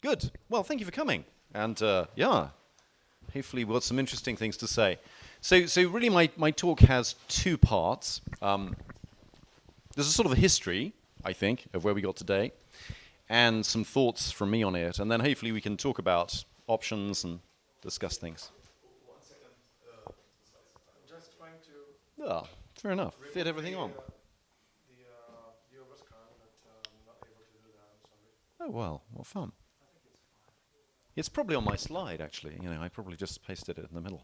Good. Well, thank you for coming. And uh, yeah, hopefully we've got some interesting things to say. So, so really my, my talk has two parts. Um, there's a sort of a history, I think, of where we got today, and some thoughts from me on it. And then hopefully we can talk about options and discuss things. One second. Uh, just trying to Yeah, fair enough. Fit everything the, on. uh, The uh, viewer scan, but I'm not able to do that. Sorry. Oh, well, what fun. It's probably on my slide, actually. You know, I probably just pasted it in the middle.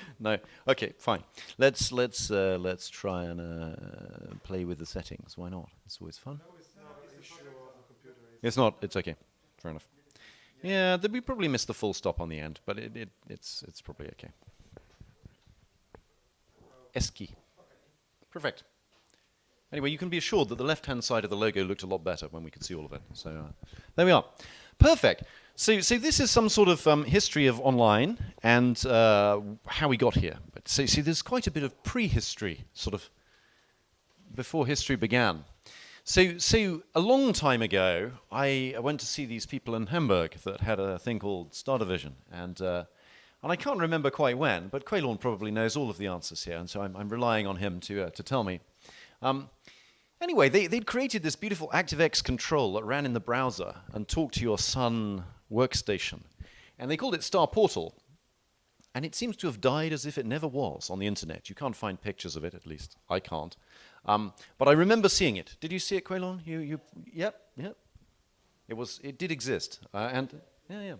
no, okay, fine. Let's let's uh, let's try and uh, play with the settings. Why not? It's always fun. No, it's not an issue of the computer. It's not. It's okay. Fair enough. Yeah, we probably missed the full stop on the end, but it, it it's it's probably okay. S key. Perfect. Anyway, you can be assured that the left-hand side of the logo looked a lot better when we could see all of it. So uh, there we are. Perfect. So, so this is some sort of um, history of online and uh, how we got here. But so, see, there's quite a bit of prehistory, sort of before history began. So, so a long time ago, I, I went to see these people in Hamburg that had a thing called Star Division, and uh, and I can't remember quite when, but Caolán probably knows all of the answers here, and so I'm, I'm relying on him to uh, to tell me. Um, anyway, they, they'd created this beautiful ActiveX control that ran in the browser and talked to your Sun workstation, and they called it Star Portal. And it seems to have died as if it never was on the internet. You can't find pictures of it, at least I can't. Um, but I remember seeing it. Did you see it, Caolán? You, you, yep, yep. It was, it did exist, uh, and yeah, yeah.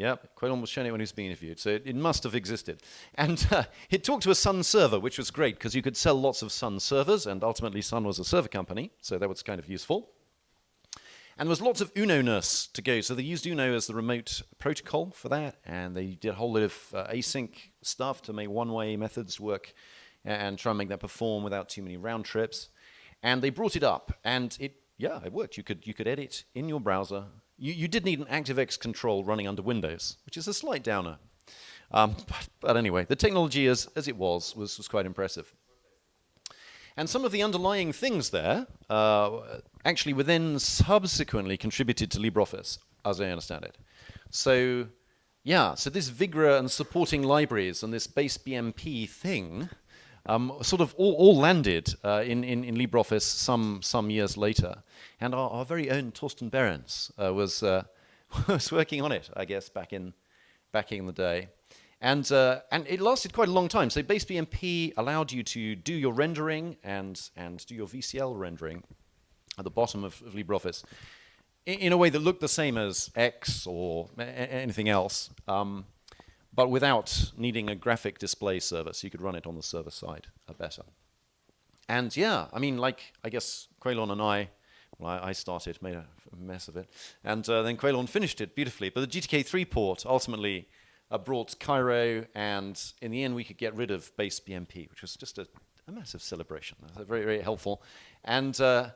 Yep, Caolán was showing it when he was being interviewed, so it, it must have existed. And uh, it talked to a Sun server, which was great because you could sell lots of Sun servers, and ultimately Sun was a server company, so that was kind of useful. And there was lots of UNO-ness to go. So they used UNO as the remote protocol for that, and they did a whole lot of uh, async stuff to make one-way methods work and try and make that perform without too many round trips. And they brought it up, and it yeah, it worked. You could you could edit in your browser. You you did need an ActiveX control running under Windows, which is a slight downer. Um, but, but anyway, the technology as as it was was was quite impressive. And some of the underlying things there uh, actually were then subsequently contributed to LibreOffice, as I understand it. So, yeah, so this Vigra and supporting libraries and this base BMP thing um, sort of all, all landed uh, in, in, in LibreOffice some, some years later. And our, our very own Torsten Behrens uh, was, uh, was working on it, I guess, back in, back in the day. And, uh, and it lasted quite a long time. So base BMP allowed you to do your rendering and, and do your VCL rendering at the bottom of, of LibreOffice in, in, a way that looked the same as X or anything else, um, but without needing a graphic display server, so you could run it on the server side uh, better. And yeah, I mean, like, I guess Caolán and I, well, I, I started, made a mess of it, and uh, then Caolán finished it beautifully. But the GTK3 port ultimately uh, brought Cairo, and in the end, we could get rid of base BMP, which was just a, a massive celebration. Very, very helpful. And uh,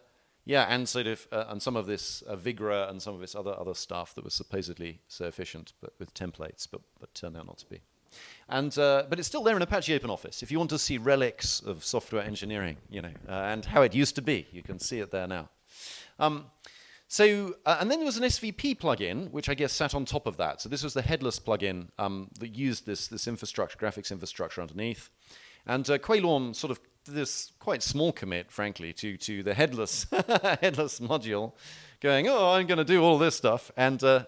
yeah, and sort of, uh, and some of this uh, Vigra and some of this other other stuff that was supposedly so efficient, but with templates, but but turned out not to be. And uh, but it's still there in Apache OpenOffice. If you want to see relics of software engineering, you know, uh, and how it used to be, you can see it there now. Um, so, uh, and then there was an SVP plugin, which I guess sat on top of that. So this was the headless plugin um, that used this, this infrastructure, graphics infrastructure underneath. And uh, Caolán sort of this quite small commit, frankly, to, to the headless, headless module, going, oh, I'm going to do all this stuff. And uh,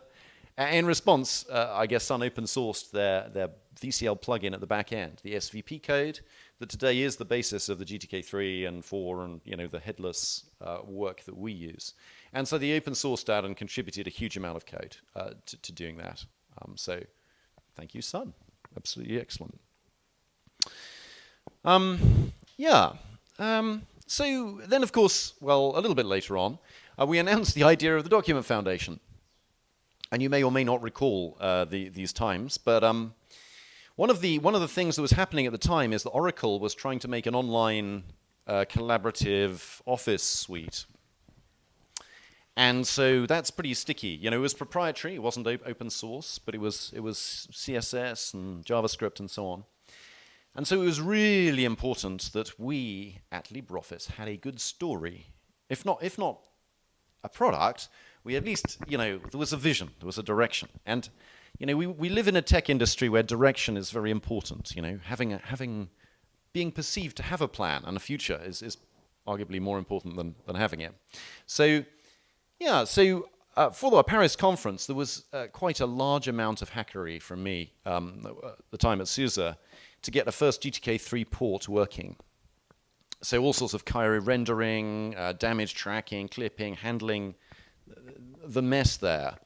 in response, uh, I guess Sun open sourced their, their VCL plugin at the back end, the SVP code, that today is the basis of the GTK3 and 4 and you know the headless uh, work that we use. And so the open sourced that and contributed a huge amount of code uh, to, to, doing that. Um, so thank you, Sun. Absolutely excellent. Um, yeah. Um, so then, of course, well, a little bit later on, uh, we announced the idea of the Document Foundation. And you may or may not recall uh, the, these times, but um, one of the one of the things that was happening at the time is that Oracle was trying to make an online uh, collaborative Office suite, and so that's pretty sticky. You know, it was proprietary; it wasn't op open source, but it was it was CSS and JavaScript and so on. And so it was really important that we at LibreOffice had a good story if not if not a product, we at least you know there was a vision, there was a direction, and you know we, we live in a tech industry where direction is very important. You know, having a, having being perceived to have a plan and a future is, is arguably more important than, than having it. So, yeah, so uh, for the Paris conference, there was uh, quite a large amount of hackery from me um, at the time at SUSE to get the first GTK3 port working. So all sorts of Cairo rendering, uh, damage tracking, clipping, handling the mess there.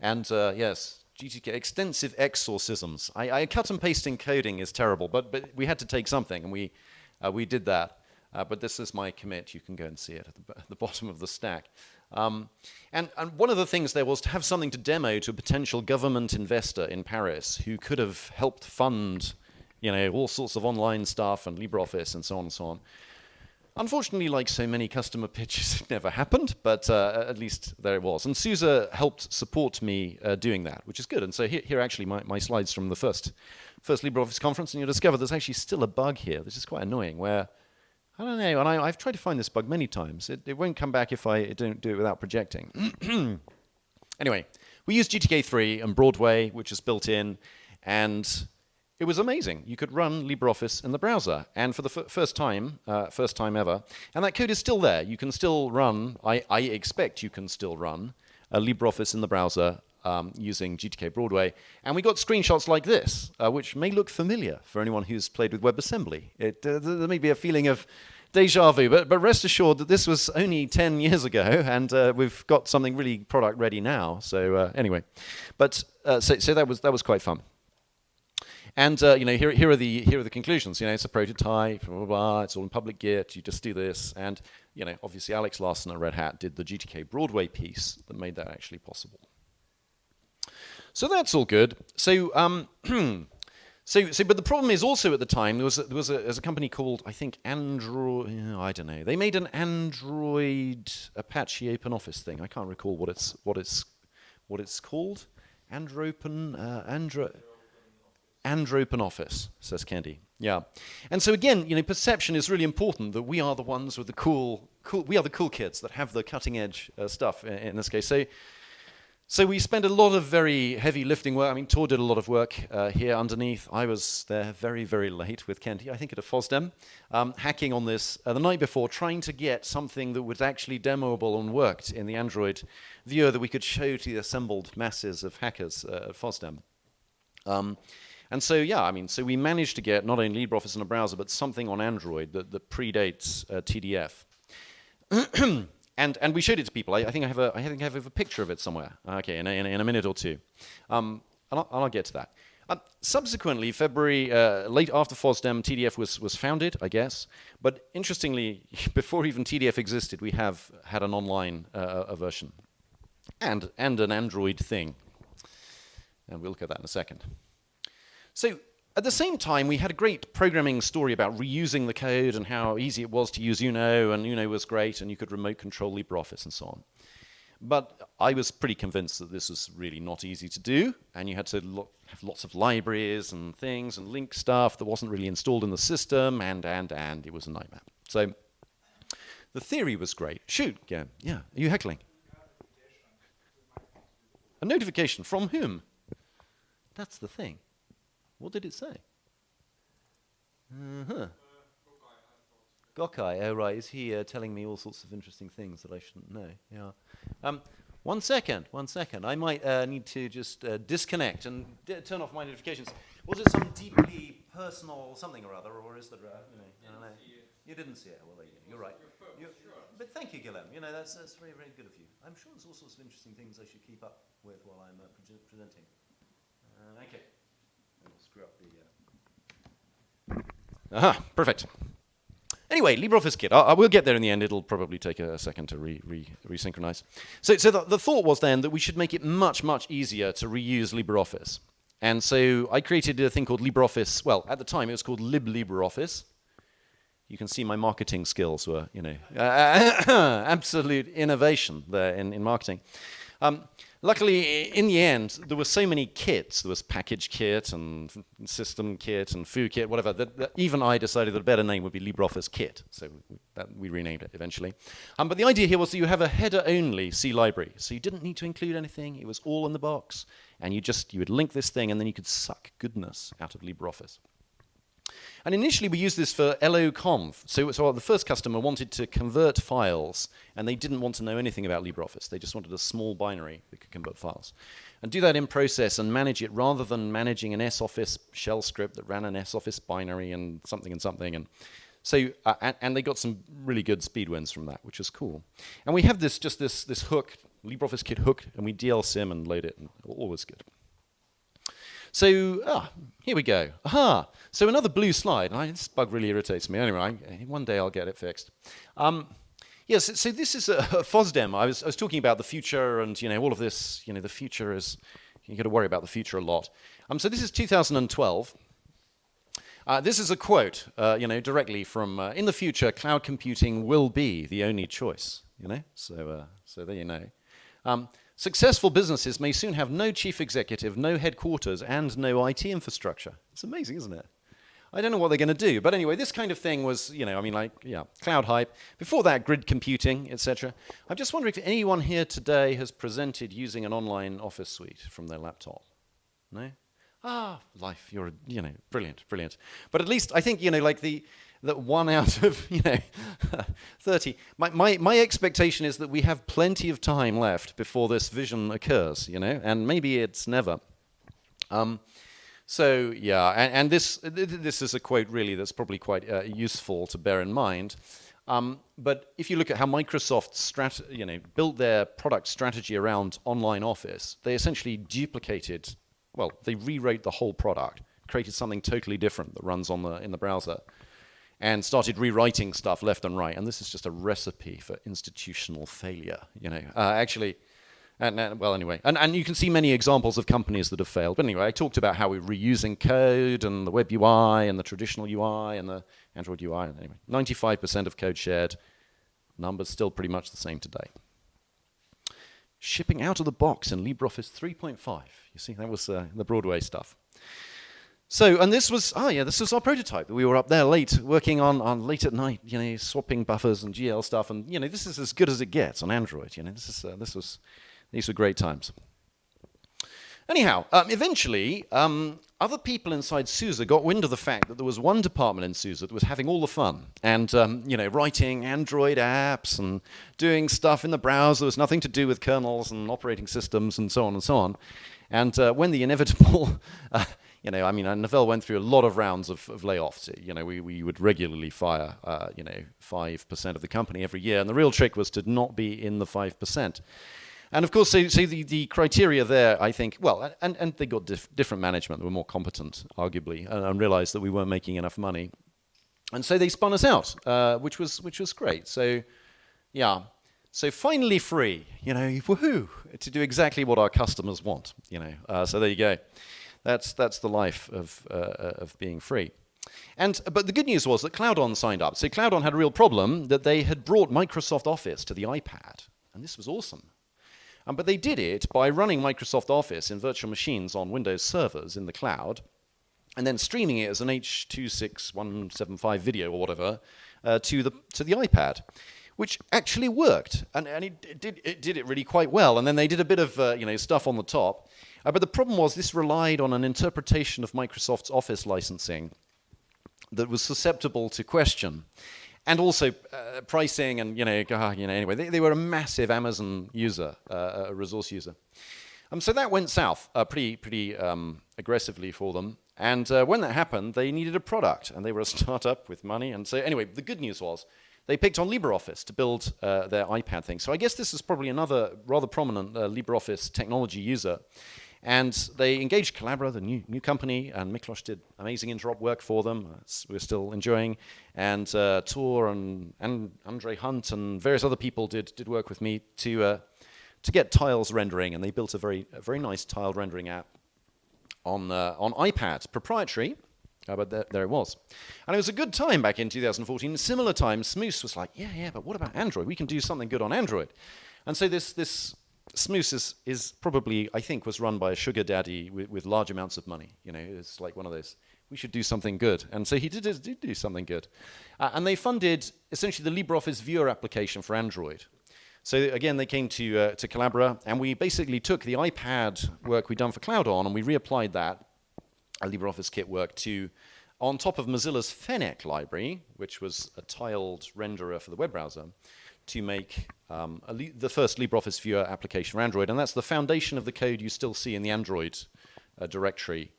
And uh, yes, GTK, extensive exorcisms. I, I, cut and pasting coding is terrible, but, but we had to take something, and we, uh, we did that. Uh, but this is my commit. You can go and see it at the, at the bottom of the stack. Um, and, and, one of the things there was to have something to demo to a potential government investor in Paris who could have helped fund, you know, all sorts of online stuff and LibreOffice and so on and so on. Unfortunately, like so many customer pitches, it never happened, but uh, at least there it was. And SUSE helped support me uh, doing that, which is good. And so here, here actually my, my slides from the first, first LibreOffice conference, and you'll discover there's actually still a bug here. This is quite annoying, where, I don't know, and I, have tried to find this bug many times. It, it won't come back if I don't do it without projecting. anyway, we use GTK3 and Broadway, which is built in, and it was amazing. You could run LibreOffice in the browser, and for the first time, uh, first time ever, and that code is still there. You can still run, I, I expect you can still run a LibreOffice in the browser um, using GTK Broadway. And we got screenshots like this, uh, which may look familiar for anyone who's played with WebAssembly. It, uh, there may be a feeling of deja vu, but, but rest assured that this was only 10 years ago, and uh, we've got something really product ready now. So uh, anyway, but uh, so, so that was that was quite fun. And uh, you know, here, here are the here are the conclusions. You know, it's a prototype. Blah, blah, blah, it's all in public Git. You just do this, and you know, obviously Alex Larsson at Red Hat did the GTK Broadway piece that made that actually possible. So that's all good. So. Um, So, so, but the problem is also at the time there was a, there was a, there was a company called I think Android. I don't know. They made an Android Apache OpenOffice thing. I can't recall what it's what it's what it's called. Andropen uh, Andro Andrew OpenOffice, says Kendy. Yeah. And so again, you know, perception is really important that we are the ones with the cool, cool we are the cool kids that have the cutting edge uh, stuff in, in, this case. So, so we spent a lot of very heavy lifting work. I mean, Tor did a lot of work uh, here underneath. I was there very, very late with Kent, I think at a FOSDEM, um, hacking on this uh, the night before, trying to get something that was actually demoable and worked in the Android viewer that we could show to the assembled masses of hackers uh, at FOSDEM. Um, and so, yeah, I mean, so we managed to get not only LibreOffice in a browser, but something on Android that, that predates uh, TDF. and, and we showed it to people. I, I, think I have a, I think I have a picture of it somewhere. Okay, in a, in a, in a minute or two. Um, and I'll, I'll, get to that. Um, subsequently, February, uh, late after FOSDEM, TDF was, was founded, I guess. But interestingly, before even TDF existed, we have had an online uh, version and, and an Android thing. And we'll look at that in a second. So at the same time, we had a great programming story about reusing the code and how easy it was to use Uno, and Uno was great, and you could remote control LibreOffice and so on. But I was pretty convinced that this was really not easy to do, and you had to lo have lots of libraries and things and link stuff that wasn't really installed in the system, and, and, and it was a nightmare. So the theory was great. Shoot, yeah, yeah. Are you heckling? A notification from whom? That's the thing. What did it say? Uh-huh. Gökay, oh right, is he uh, telling me all sorts of interesting things that I shouldn't know? Yeah. Um, one second, one second. I might uh, need to just uh, disconnect and turn off my notifications. Was it some deeply personal something or other, or is there, uh, you know, I don't know. You didn't see it. Well, there you go. You're right. You're, but thank you, Guillaume. You know, that's, that's very, very good of you. I'm sure there's all sorts of interesting things I should keep up with while I'm uh, pre presenting. Uh, okay screw up the... Uh... Aha, perfect. Anyway, LibreOffice Kit. I, I, will get there in the end. It'll probably take a, second to re, re, resynchronize. So, so the, the, thought was then that we should make it much, much easier to reuse LibreOffice. And so I created a thing called LibreOffice. Well, at the time it was called Lib LibreOffice. You can see my marketing skills were, you know, uh, absolute innovation there in, in marketing. Um, luckily, in the end, there were so many kits. There was package kit and system kit and foo kit, whatever. That, that even I decided that a better name would be LibreOffice Kit. So we, renamed it eventually. Um, but the idea here was that you have a header-only C library, so you didn't need to include anything. It was all in the box, and you just you would link this thing, and then you could suck goodness out of LibreOffice. And initially, we used this for LOConf. So, so the first customer wanted to convert files, and they didn't want to know anything about LibreOffice. They just wanted a small binary that could convert files. And do that in process and manage it rather than managing an S-Office shell script that ran an S-Office binary and something and something. And so, uh, and, and they got some really good speed wins from that, which was cool. And we have this just this this hook, LibreOffice Kit hook, and we dlsym and load it, and all was good. So, ah, here we go. Aha! So another blue slide. I, this bug really irritates me. Anyway, I, one day I'll get it fixed. Um, yes, so this is a, a FOSDEM. I was, I was talking about the future and, you know, all of this, you know, the future is, you got to worry about the future a lot. Um, so this is 2012. Uh, this is a quote, uh, you know, directly from, uh, in the future, cloud computing will be the only choice, you know? So, uh, so there you know. Um, successful businesses may soon have no chief executive, no headquarters, and no IT infrastructure. It's amazing, isn't it? I don't know what they're going to do, but anyway, this kind of thing was, you know, I mean, like, yeah, cloud hype. Before that, grid computing, etc. I'm just wondering if anyone here today has presented using an online office suite from their laptop. No? Ah, life, you're, you know, brilliant, brilliant. But at least I think, you know, like the, that one out of, you know, 30. My, my, my expectation is that we have plenty of time left before this vision occurs, you know, and maybe it's never. Um, so yeah, and, and this this is a quote really that's probably quite uh, useful to bear in mind. Um, but if you look at how Microsoft strat- you know, built their product strategy around online Office, they essentially duplicated, well, they rewrote the whole product, created something totally different that runs on the in the browser, and started rewriting stuff left and right. And this is just a recipe for institutional failure. You know, uh, actually. And, uh, well, anyway, and, and you can see many examples of companies that have failed. But anyway, I talked about how we're reusing code and the web UI and the traditional UI and the Android UI. And anyway, 95% of code shared. Numbers still pretty much the same today. Shipping out of the box in LibreOffice 3.5. You see, that was uh, the Broadway stuff. So, and this was, oh yeah, this was our prototype. We were up there late, working on, on late at night, you know, swapping buffers and GL stuff. And, you know, this is as good as it gets on Android. You know, this, is, uh, this was, these were great times. Anyhow, um, eventually, um, other people inside SUSE got wind of the fact that there was one department in SUSE that was having all the fun and, um, you know, writing Android apps and doing stuff in the browser that was nothing to do with kernels and operating systems and so on and so on. And uh, when the inevitable, uh, you know, I mean, uh, Novell went through a lot of rounds of, of layoffs. You know, we, we would regularly fire, uh, you know, 5% of the company every year. And the real trick was to not be in the 5%. And of course, so, so the, the criteria there, I think, well, and, and they got dif- different management that were more competent, arguably, and, and realized that we weren't making enough money. And so they spun us out, uh, which, was, which was great. So, yeah. So finally free, you know, woohoo, to do exactly what our customers want, you know. Uh, so there you go. That's, that's the life of, uh, of being free. And, but the good news was that CloudOn signed up. So CloudOn had a real problem that they had brought Microsoft Office to the iPad. And this was awesome. Um, but they did it by running Microsoft Office in virtual machines on Windows servers in the cloud, and then streaming it as an H26175 video or whatever uh, to the to the iPad, which actually worked, and, and it, it, did it did it really quite well. And then they did a bit of uh, you know stuff on the top, uh, but the problem was this relied on an interpretation of Microsoft's Office licensing that was susceptible to question and also uh, pricing and you know, uh, you know anyway they, they, were a massive Amazon user, uh, a resource user. Um, so that went south uh, pretty pretty um, aggressively for them. And uh, when that happened, they needed a product, and they were a startup with money. And so anyway, the good news was they picked on LibreOffice to build uh, their iPad thing. So I guess this is probably another rather prominent LibreOffice technology user. And they engaged Collabora, the new, new company, and Miklos did amazing interop work for them. Uh, we're still enjoying. And uh, Tor and, and Andrzej Hunt and various other people did, did work with me to, uh, to get tiles rendering. And they built a very, a very nice tile rendering app on, uh, on iPad, proprietary. Uh, but there, there, it was. And it was a good time back in 2014. Similar time, Smoose was like, yeah, yeah, but what about Android? We can do something good on Android. And so this, this Smoose is, is probably, I think, was run by a sugar daddy with, with large amounts of money. You know, it's like one of those. We should do something good, and so he did, did do something good, uh, and they funded essentially the LibreOffice Viewer application for Android. So again, they came to uh, to Collabora, and we basically took the iPad work we'd done for CloudOn, and we reapplied that, a LibreOffice kit work, to on top of Mozilla's Fennec library, which was a tiled renderer for the web browser, to make um, the first LibreOffice Viewer application for Android. And that's the foundation of the code you still see in the Android uh, directory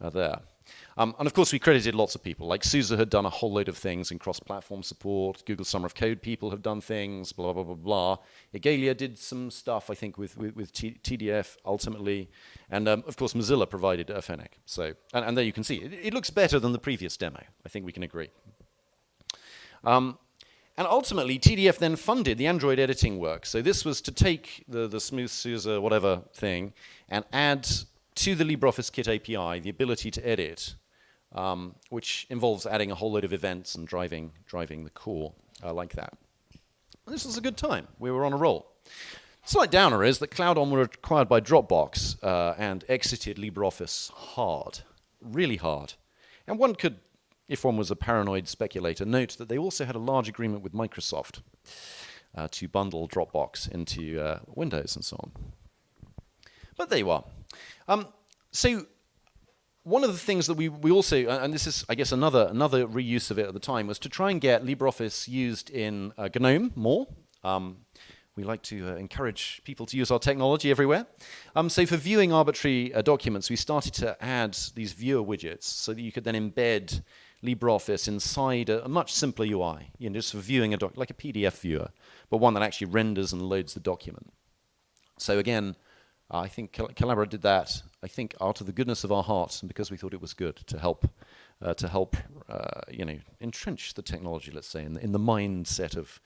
uh, there. Um, and of course, we credited lots of people. Like SUSE had done a whole load of things in cross-platform support. Google Summer of Code people have done things, blah, blah, blah, blah. Igalia did some stuff, I think, with, with, with TDF ultimately. And um, of course, Mozilla provided Fennec. So, and, and, there you can see, it, it, looks better than the previous demo. I think we can agree. Um, and ultimately, TDF then funded the Android editing work. So this was to take the, the Smooth SUSE whatever thing and add to the LibreOffice Kit API the ability to edit, um, which involves adding a whole load of events and driving, driving the core uh, like that. And this was a good time. We were on a roll. Slight downer is that CloudOn were acquired by Dropbox uh, and exited LibreOffice hard, really hard. And one could, if one was a paranoid speculator, note that they also had a large agreement with Microsoft uh, to bundle Dropbox into uh, Windows and so on. But there you are. Um, so one of the things that we, we also, and this is, I guess, another, another reuse of it at the time, was to try and get LibreOffice used in uh, GNOME more. Um, we like to uh, encourage people to use our technology everywhere. Um, so for viewing arbitrary uh, documents, we started to add these viewer widgets so that you could then embed LibreOffice inside a, a much simpler UI, you know, just for viewing a doc, like a PDF viewer, but one that actually renders and loads the document. So again, I think Collabora did that, I think, out of the goodness of our hearts and because we thought it was good to help, uh, to help, uh, you know, entrench the technology, let's say, in, in the mindset of,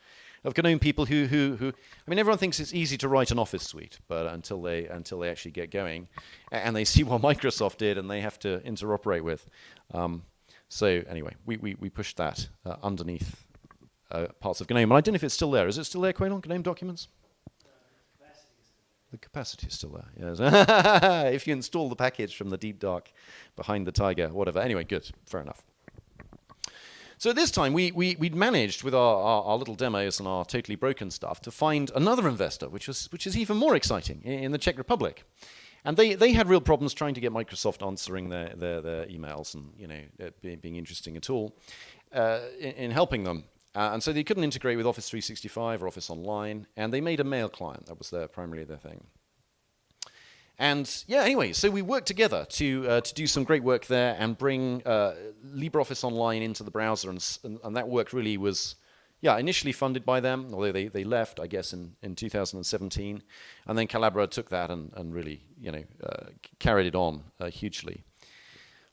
of GNOME people who, who, who, I mean, everyone thinks it's easy to write an Office suite, but until they, until they actually get going, and they see what Microsoft did and they have to interoperate with. Um, so anyway, we, we, we pushed that uh, underneath uh, parts of GNOME. And I don't know if it's still there. Is it still there, Caolán, GNOME documents? The capacity is still there. Yes. if you install the package from the deep dark behind the tiger, whatever. Anyway, good. Fair enough. So this time, we, we, would managed with our, our, our, little demos and our totally broken stuff to find another investor, which, was, which is even more exciting, in, in the Czech Republic. And they, they had real problems trying to get Microsoft answering their, their, their emails and you know, being, being interesting at all uh, in, in helping them. Uh, and so they couldn't integrate with Office 365 or Office Online, and they made a mail client. That was their primarily their thing. And yeah, anyway, so we worked together to uh, to do some great work there and bring uh, LibreOffice Online into the browser, and, and, and that work really was, yeah, initially funded by them, although they, they left, I guess, in, in 2017, and then Collabora took that and, and really, you know, uh, carried it on uh, hugely.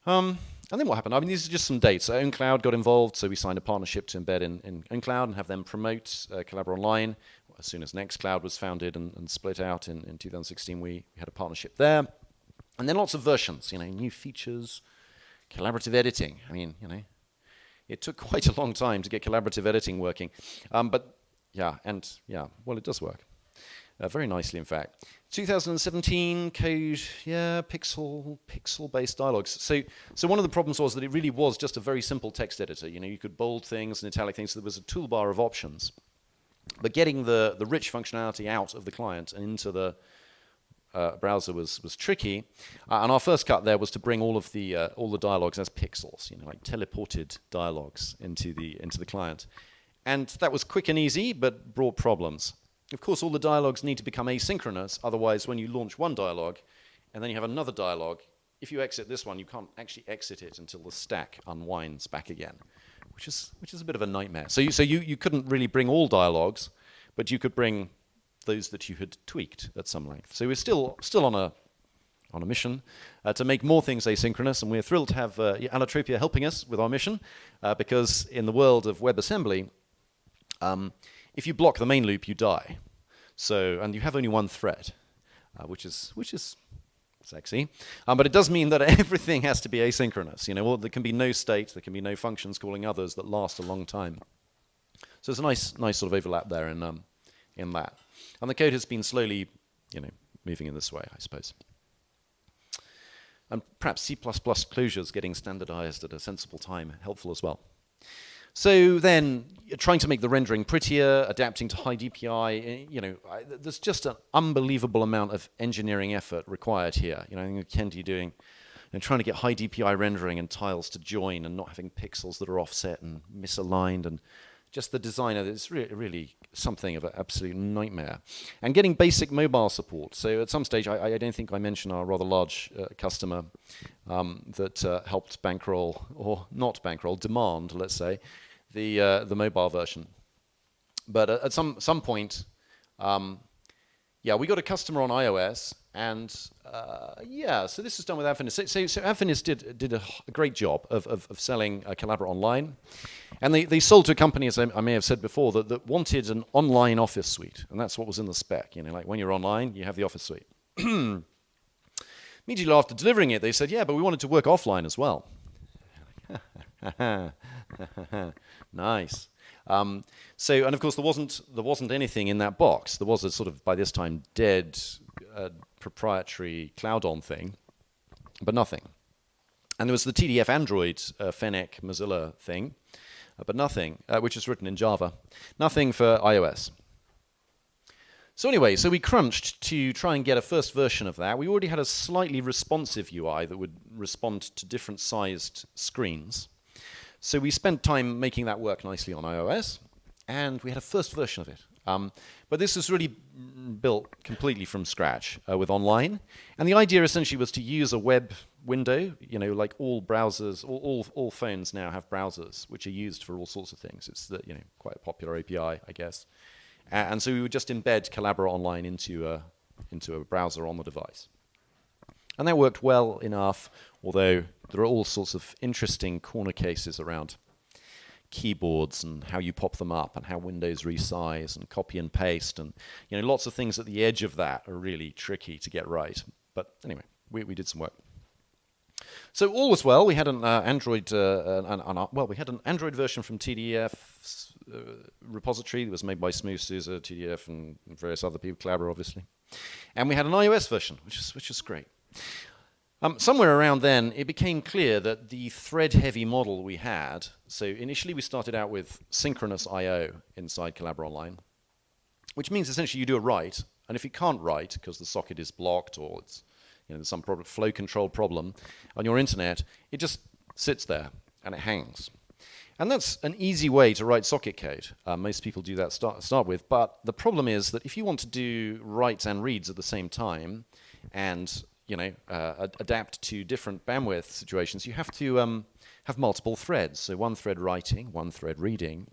Um, and then what happened? I mean, these are just some dates. So OwnCloud got involved, so we signed a partnership to embed in, in OwnCloud and have them promote uh, Online. As soon as Nextcloud was founded and, and split out in, in 2016, we, we had a partnership there. And then lots of versions, you know, new features, collaborative editing. I mean, you know, it took quite a long time to get collaborative editing working. Um, but yeah, and yeah, well, it does work. Uh, very nicely, in fact. 2017 code, yeah, pixel, pixel-based dialogues. So, so one of the problems was that it really was just a very simple text editor. You know, you could bold things and italic things. So there was a toolbar of options. But getting the, the rich functionality out of the client and into the uh, browser was, was tricky. Uh, and our first cut there was to bring all of the, uh, all the dialogues as pixels, you know, like teleported dialogues into the, into the client. And that was quick and easy, but brought problems. Of course, all the dialogues need to become asynchronous. Otherwise, when you launch one dialogue and then you have another dialogue, if you exit this one, you can't actually exit it until the stack unwinds back again, which is, which is a bit of a nightmare. So, you, so you, you couldn't really bring all dialogues, but you could bring those that you had tweaked at some length. So we're still, still on, a, on a mission uh, to make more things asynchronous, and we're thrilled to have uh, Allotropia helping us with our mission, uh, because in the world of WebAssembly, um, if you block the main loop, you die. So, and you have only one thread, uh, which is which is sexy. Um, but it does mean that everything has to be asynchronous. You know, well, there can be no state, there can be no functions calling others that last a long time. So there's a nice, nice sort of overlap there in um, in that. And the code has been slowly you know, moving in this way, I suppose. And perhaps C++ closures getting standardized at a sensible time helpful as well. So then, trying to make the rendering prettier, adapting to high DPI, eh, you know, I, there's just an unbelievable amount of engineering effort required here. You know, I think Kendy doing, know, trying to get high DPI rendering and tiles to join and not having pixels that are offset and misaligned and just the designer is re really something of an absolute nightmare. And getting basic mobile support. So at some stage, I, I don't think I mentioned our rather large uh, customer um, that uh, helped bankroll, or not bankroll, demand, let's say, the, uh, the mobile version. But at some, some point, um, yeah, we got a customer on iOS, and uh, yeah, so this is done with Adfinis. So, so, did, did a, a, great job of, of, of selling uh, Online. And they, they sold to a company, as I, I, may have said before, that, that wanted an online office suite. And that's what was in the spec. You know, like when you're online, you have the office suite. Immediately after delivering it, they said, yeah, but we wanted to work offline as well. nice. Um, so, and of course, there wasn't there wasn't anything in that box. There was a sort of by this time dead uh, proprietary CloudOn thing, but nothing. And there was the TDF Android uh, Fennec Mozilla thing, uh, but nothing, uh, which is written in Java. Nothing for iOS. So anyway, so we crunched to try and get a first version of that. We already had a slightly responsive UI that would respond to different sized screens. So we spent time making that work nicely on iOS, and we had a first version of it. Um, but this was really built completely from scratch uh, with online. And the idea essentially was to use a web window, you know, like all browsers, all, all, all phones now have browsers, which are used for all sorts of things. It's the, you know, quite a popular API, I guess. And so we would just embed Collabora Online into a, into a browser on the device. And that worked well enough, although there are all sorts of interesting corner cases around keyboards and how you pop them up and how Windows resize and copy and paste and you know lots of things at the edge of that are really tricky to get right. But anyway, we, we did some work. So all was well. We had an uh, Android, uh, an, an, well, we had an Android version from TDF uh, repository that was made by SmoothSUSE, TDF, and various other people, Collabora, obviously. And we had an iOS version, which is which is great. Um, somewhere around then, it became clear that the thread-heavy model we had, so initially we started out with synchronous I.O. inside Collabora Online, which means essentially you do a write, and if you can't write because the socket is blocked or it's, you know, some problem, flow control problem on your internet, it just sits there and it hangs. And that's an easy way to write socket code. Uh, most people do that start, start with, but the problem is that if you want to do writes and reads at the same time, and you know, uh, adapt to different bandwidth situations, you have to um, have multiple threads. So one thread writing, one thread reading,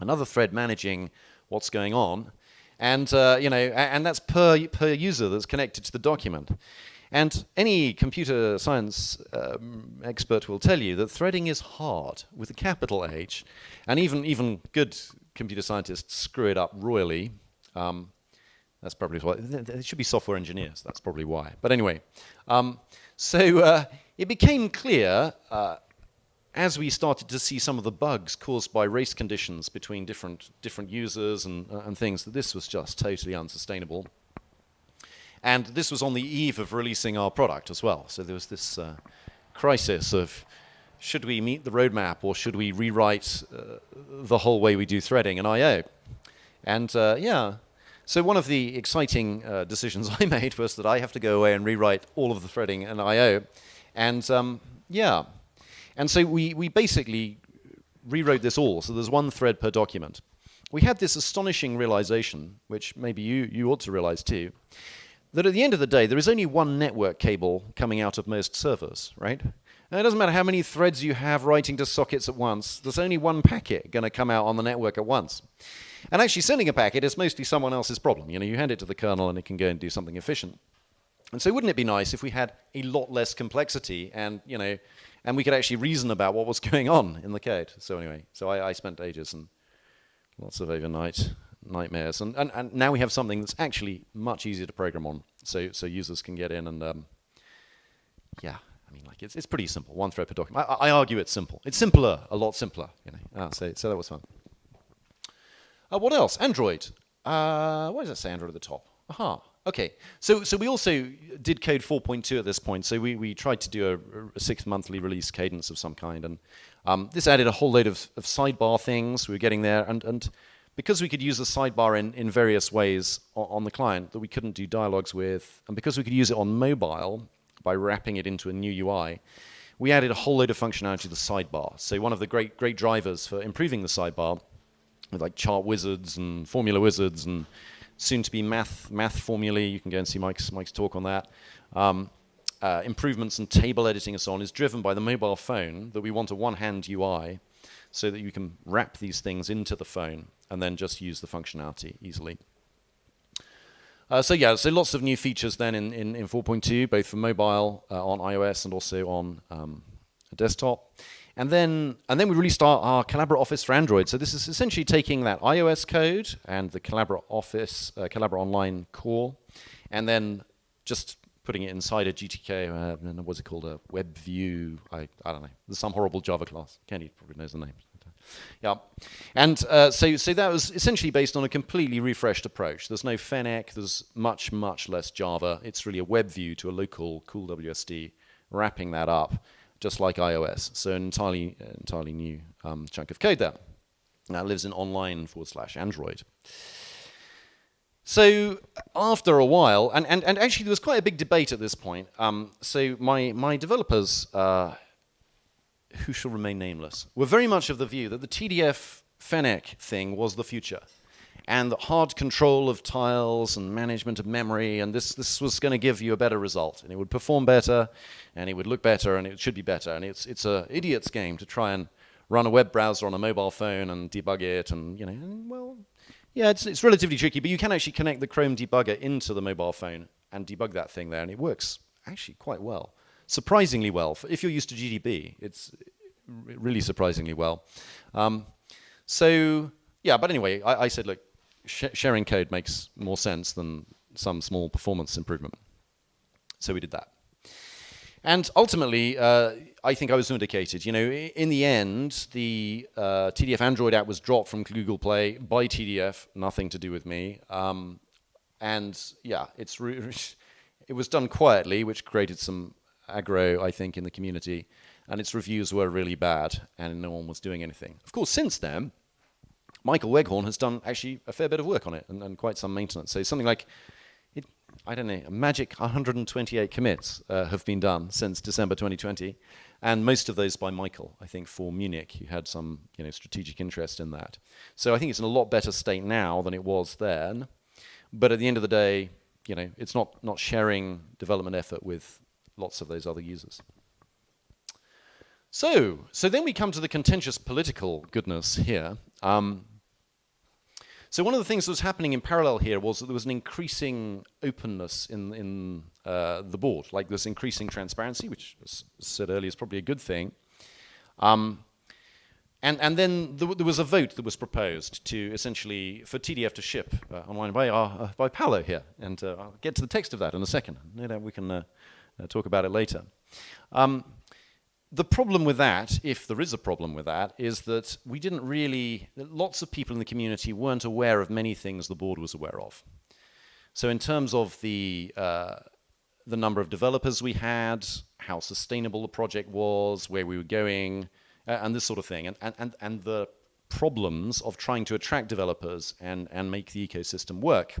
another thread managing what's going on, and uh, you know, and that's per per user that's connected to the document. And any computer science um, expert will tell you that threading is hard with a capital H, and even even good computer scientists screw it up royally. Um, that's probably why. There should be software engineers. That's probably why. But anyway, um, so uh, it became clear uh, as we started to see some of the bugs caused by race conditions between different different users and, uh, and things that this was just totally unsustainable. And this was on the eve of releasing our product as well. So there was this uh, crisis of should we meet the roadmap or should we rewrite uh, the whole way we do threading and I/O? And uh, yeah, so one of the exciting uh, decisions I made was that I have to go away and rewrite all of the threading and I/O, and um, yeah, and so we we basically rewrote this all. So there's one thread per document. We had this astonishing realization, which maybe you you ought to realize too, that at the end of the day there is only one network cable coming out of most servers, right? And it doesn't matter how many threads you have writing to sockets at once. There's only one packet going to come out on the network at once. And actually sending a packet is mostly someone else's problem. You know, you hand it to the kernel and it can go and do something efficient. And so wouldn't it be nice if we had a lot less complexity and, you know, and we could actually reason about what was going on in the code. So anyway, so I, I spent ages and lots of overnight nightmares. And, and, and now we have something that's actually much easier to program on. So, so users can get in and, um, yeah, I mean, like it's, it's pretty simple. One thread per document. I, I argue it's simple. It's simpler, a lot simpler. You know. Ah, so, so that was fun. Uh, what else? Android. Uh, what does that say Android at the top? Aha. Okay, so so we also did code 4.2 at this point. So we, we tried to do a, a six monthly release cadence of some kind, and um, this added a whole load of, of sidebar things. We were getting there, and and because we could use the sidebar in, in various ways on, on the client that we couldn't do dialogues with, and because we could use it on mobile by wrapping it into a new UI, we added a whole load of functionality to the sidebar. So one of the great great drivers for improving the sidebar, with like chart wizards and formula wizards and soon to be math math formulae. You can go and see Mike's Mike's talk on that. Um, uh, improvements in table editing and so on is driven by the mobile phone that we want a one-hand UI so that you can wrap these things into the phone and then just use the functionality easily. Uh, so yeah, so lots of new features then in, in, in 4.2, both for mobile, uh, on iOS, and also on um, desktop. And then, and then we released our, our Collabora Office for Android. So this is essentially taking that iOS code and the Collabora Office, uh, Collabora Online core, and then just putting it inside a GTK, uh, what's it called, a web view, I, I don't know, there's some horrible Java class. Kenny probably knows the name. Yeah, and uh, so so that was essentially based on a completely refreshed approach. There's no Fennec. There's much much less Java. It's really a web view to a local cool WSD, wrapping that up just like iOS. So an entirely entirely new um, chunk of code there. Now lives in online forward slash Android. So after a while, and, and, and actually there was quite a big debate at this point. Um, so my, my developers uh, who shall remain nameless, were very much of the view that the TDF Fennec thing was the future. And the hard control of tiles and management of memory, and this, this was going to give you a better result. And it would perform better, and it would look better, and it should be better. And it's, it's an idiot's game to try and run a web browser on a mobile phone and debug it, and, you know, and, well, yeah, it's, it's relatively tricky, but you can actually connect the Chrome debugger into the mobile phone and debug that thing there, and it works actually quite well surprisingly well. If you're used to GDB, it's really surprisingly well. Um, so yeah, but anyway, I, I said, look, sh sharing code makes more sense than some small performance improvement. So we did that. And ultimately, uh, I think I was vindicated. You know, in the end, the uh, TDF Android app was dropped from Google Play by TDF, nothing to do with me. Um, and yeah, it's it was done quietly, which created some aggro, I think, in the community, and its reviews were really bad, and no one was doing anything. Of course, since then, Michael Weghorn has done actually a fair bit of work on it and, and quite some maintenance. So something like, it, I don't know, a magic 128 commits uh, have been done since December 2020, and most of those by Michael, I think, for Munich, who had some you know, strategic interest in that. So I think it's in a lot better state now than it was then, but at the end of the day, you know, it's not, not sharing development effort with lots of those other users. So, so then we come to the contentious political goodness here. Um, so one of the things that was happening in parallel here was that there was an increasing openness in, in uh, the board, like this increasing transparency, which, as said earlier, is probably a good thing. Um, and, and then there, there, was a vote that was proposed to essentially, for TDF to ship uh, online by, uh, by Paolo here. And uh, I'll get to the text of that in a second. No doubt we can uh, uh, talk about it later. Um, the problem with that, if there is a problem with that, is that we didn't really, lots of people in the community weren't aware of many things the board was aware of. So in terms of the, uh, the number of developers we had, how sustainable the project was, where we were going, uh, and this sort of thing, and, and, and the problems of trying to attract developers and, and make the ecosystem work.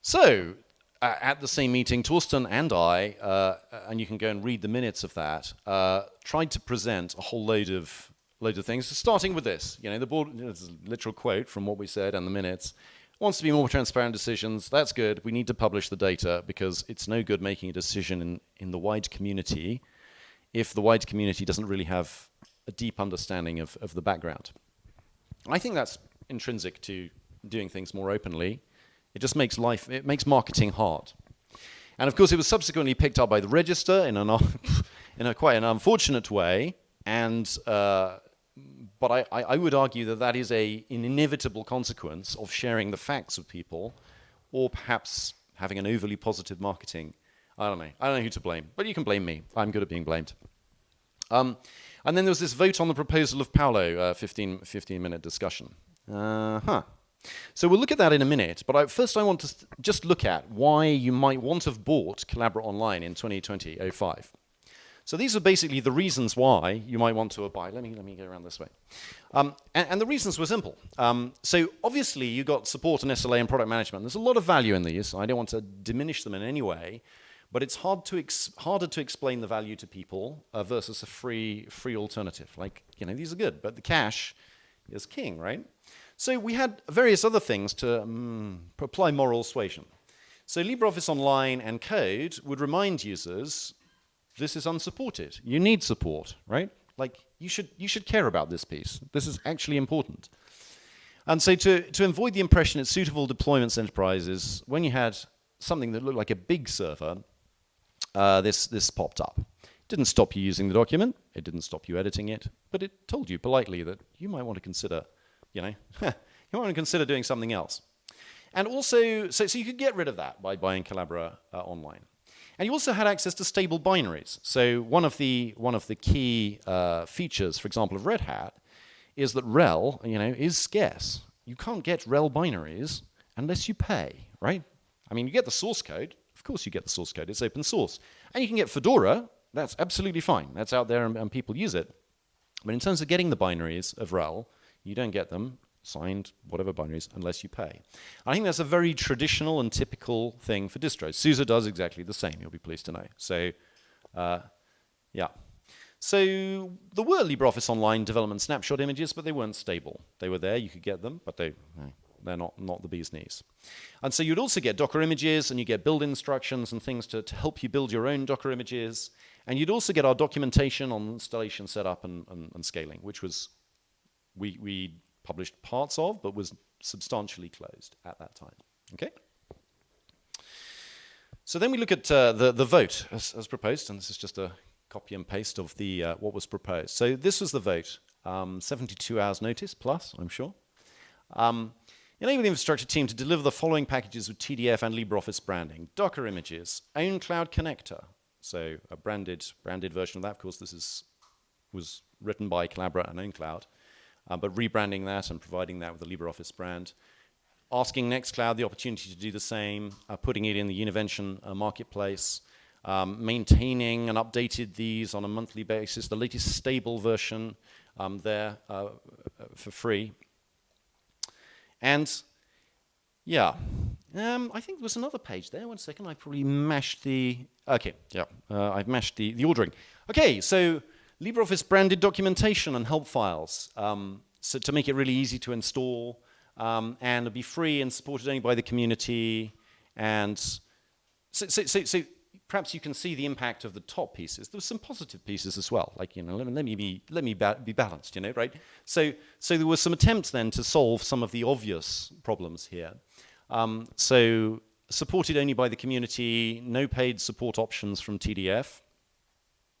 So uh, at the same meeting, Torsten and I, uh, and you can go and read the minutes of that, uh, tried to present a whole load of load of things. starting with this, you know, the board. This is a literal quote from what we said and the minutes. Wants to be more transparent decisions. That's good. We need to publish the data because it's no good making a decision in in the wide community if the wide community doesn't really have a deep understanding of, of the background. I think that's intrinsic to doing things more openly. It just makes life, it makes marketing hard. And of course, it was subsequently picked up by the Register in, an, in a quite an unfortunate way. And, uh, but I, I, would argue that that is a, an inevitable consequence of sharing the facts with people, or perhaps having an overly positive marketing. I don't know. I don't know who to blame, but you can blame me. I'm good at being blamed. Um, and then there was this vote on the proposal of Paolo, uh, 15, 15 minute discussion. Uh huh. So we'll look at that in a minute, but I, first I want to just look at why you might want to have bought Collabora Online in 2020-05. So these are basically the reasons why you might want to buy. Let me, let me go around this way. Um, and, and, the reasons were simple. Um, so obviously you got support and SLA and product management. There's a lot of value in these. I don't want to diminish them in any way, but it's hard to harder to explain the value to people uh, versus a free, free alternative. Like, you know, these are good, but the cash is king, right? So we had various other things to um, apply moral suasion. So LibreOffice Online and Code would remind users this is unsupported. You need support, right? Like you should you should care about this piece. This is actually important. And so to, to avoid the impression it's suitable deployments enterprises, when you had something that looked like a big server, uh, this, this popped up. It didn't stop you using the document, it didn't stop you editing it, but it told you politely that you might want to consider, you know, you might want to consider doing something else. And also, so, so you could get rid of that by buying Collabora uh, online. And you also had access to stable binaries. So one of the, one of the key uh, features, for example, of Red Hat is that RHEL, you know, is scarce. You can't get RHEL binaries unless you pay, right? I mean, you get the source code. Of course you get the source code. It's open source. And you can get Fedora. That's absolutely fine. That's out there and, and people use it. But in terms of getting the binaries of RHEL, you don't get them signed whatever binaries unless you pay. I think that's a very traditional and typical thing for distros. SUSE does exactly the same, you'll be pleased to know. So, uh, yeah. So there were LibreOffice Online development snapshot images, but they weren't stable. They were there, you could get them, but they, they're not, not the bee's knees. And so you'd also get Docker images, and you get build instructions and things to, to help you build your own Docker images. And you'd also get our documentation on installation setup and, and, and scaling, which was, we, we published parts of, but was substantially closed at that time. Okay? So then we look at uh, the, the vote as, as, proposed, and this is just a copy and paste of the uh, what was proposed. So this was the vote, um, 72 hours notice plus, I'm sure. Um, enable the infrastructure team to deliver the following packages with TDF and LibreOffice branding. Docker images, own cloud connector, so a branded, branded version of that. Of course, this is, was written by Collabora and OwnCloud uh, but rebranding that and providing that with the LibreOffice brand. Asking Nextcloud the opportunity to do the same, uh, putting it in the Univention uh, marketplace, um, maintaining and updated these on a monthly basis, the latest stable version um, there uh, for free. And yeah, um, I think there was another page there. One second, I probably mashed the, okay, yeah, I've mashed the, the ordering. Okay, so LibreOffice branded documentation and help files um, so to make it really easy to install um, and be free and supported only by the community. And so, so, so, so, perhaps you can see the impact of the top pieces. There were some positive pieces as well, like, you know, let me, let me, be, let me ba be balanced, you know, right? So, so there were some attempts then to solve some of the obvious problems here. Um, so supported only by the community, no paid support options from TDF.